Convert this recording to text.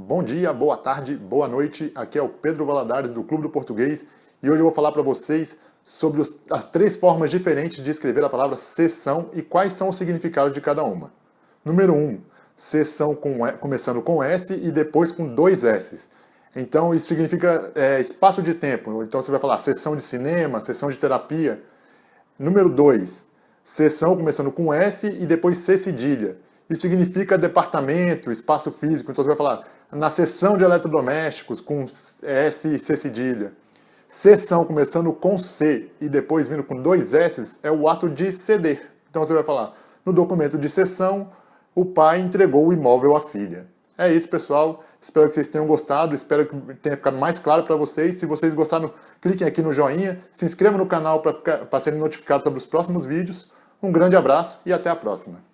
Bom dia, boa tarde, boa noite. Aqui é o Pedro Valadares do Clube do Português e hoje eu vou falar para vocês sobre os, as três formas diferentes de escrever a palavra sessão e quais são os significados de cada uma. Número 1, um, sessão com, começando com S e depois com dois S. Então isso significa é, espaço de tempo. Então você vai falar sessão de cinema, sessão de terapia. Número 2, sessão começando com S e depois C cedilha. Isso significa departamento, espaço físico. Então você vai falar na seção de eletrodomésticos com S e C cedilha. Seção começando com C e depois vindo com dois S é o ato de ceder. Então você vai falar, no documento de cessão, o pai entregou o imóvel à filha. É isso, pessoal. Espero que vocês tenham gostado. Espero que tenha ficado mais claro para vocês. Se vocês gostaram, cliquem aqui no joinha. Se inscrevam no canal para serem notificados sobre os próximos vídeos. Um grande abraço e até a próxima.